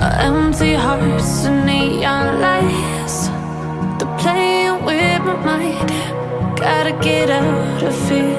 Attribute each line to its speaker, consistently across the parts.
Speaker 1: Empty hearts and neon lights. They're playing with my mind. Gotta get out of here.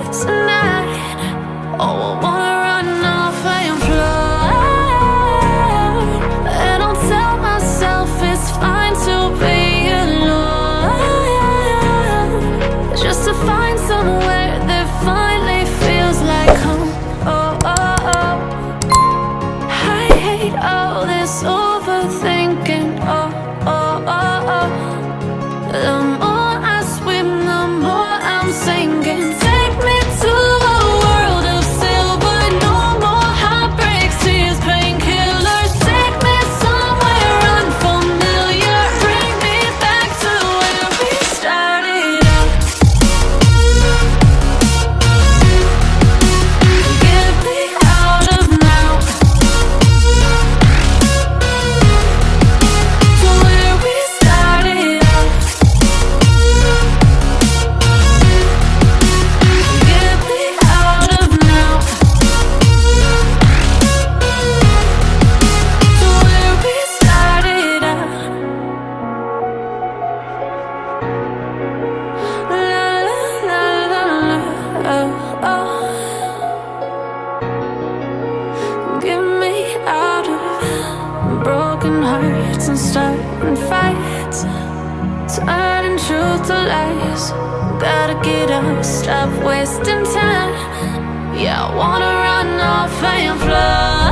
Speaker 1: broken hearts and starting fights. Turning truth to lies. Gotta get up, stop wasting time. Yeah, I wanna run off and fly